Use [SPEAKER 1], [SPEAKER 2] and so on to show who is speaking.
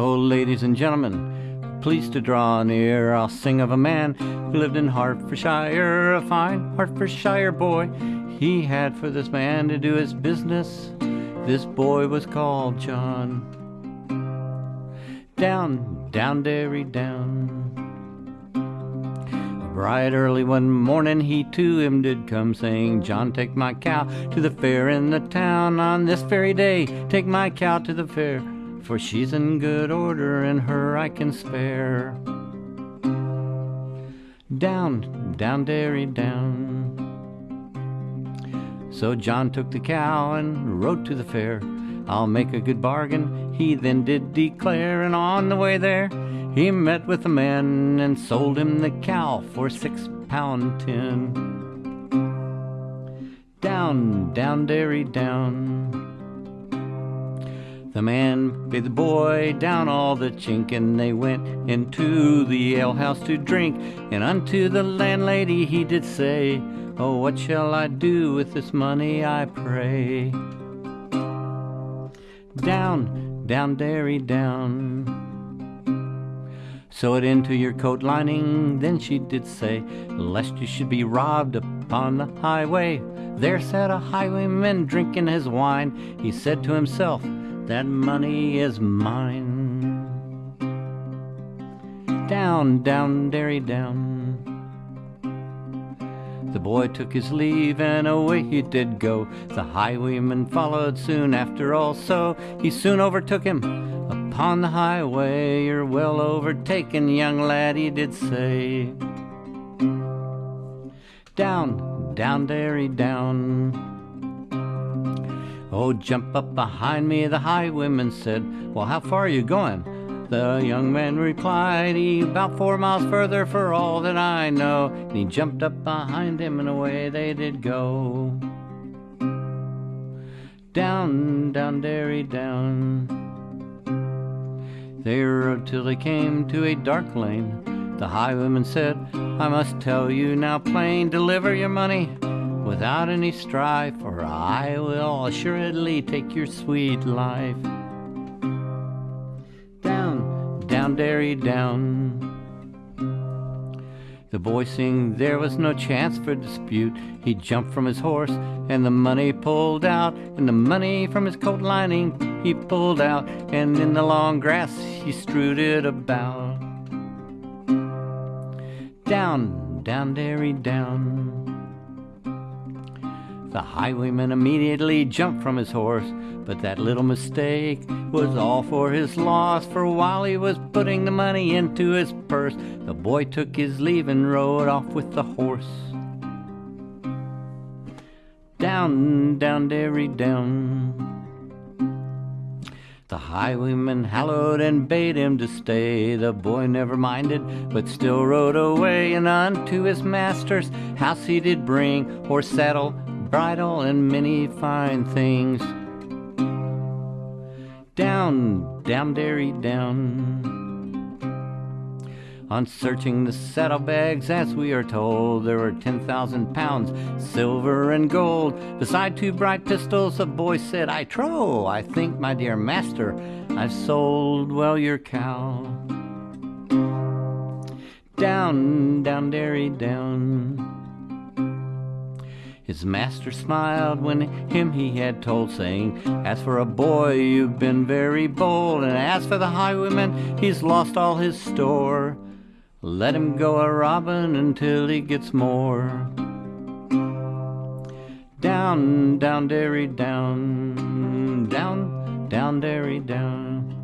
[SPEAKER 1] Oh, ladies and gentlemen, please to draw near. I'll sing of a man who lived in Hertfordshire, a fine Hertfordshire boy. He had for this man to do his business. This boy was called John. Down, down, derry, down. Bright early one morning he to him did come, saying, John, take my cow to the fair in the town on this very day. Take my cow to the fair, for she's in good order, and her I can spare. Down, down, derry, down. So John took the cow and rode to the fair. I'll make a good bargain, he then did declare, and on the way there he met with a man and sold him the cow for six pound ten. Down, down, derry, down. The man bid the boy down all the chink, and they went into the alehouse to drink. And unto the landlady he did say, Oh, what shall I do with this money, I pray? Down, down, derry, down. Sew it into your coat lining, then she did say, Lest you should be robbed upon the highway. There sat a highwayman drinking his wine. He said to himself, That money is mine. Down, down, derry, down. The boy took his leave and away he did go. The highwayman followed soon after also. He soon overtook him upon the highway. You're well overtaken, young lad, he did say. Down, down, dairy, down. Oh, jump up behind me, the highwayman said. Well, how far are you going? The young man replied, he about four miles further for all that I know. And he jumped up behind him and away they did go. Down, down, derry, down. They rode till they came to a dark lane. The highwayman said, I must tell you now plain, deliver your money without any strife, or I will assuredly take your sweet life down, down, derry, down. The boy sing there was no chance for dispute. He jumped from his horse and the money pulled out, and the money from his coat lining he pulled out, and in the long grass he strewed it about. Down, down, dairy, down. The highwayman immediately jumped from his horse, but that little mistake was all for his loss. For while he was putting the money into his purse, the boy took his leave and rode off with the horse. Down, down, derry, down. The highwayman hallowed and bade him to stay. The boy never minded, but still rode away, and unto his master's house he did bring horse, saddle, bridle, and many fine things. Down, down, derry, down. On searching the saddlebags, as we are told, there were 10,000 pounds, silver and gold. Beside two bright pistols, the boy said, I trow, I think, my dear master, I've sold well your cow. Down, down, dairy, down. His master smiled when him he had told, saying, As for a boy, you've been very bold, and as for the highwayman, he's lost all his store. Let him go a robbing until he gets more. Down, down, derry, down, down, down, derry, down.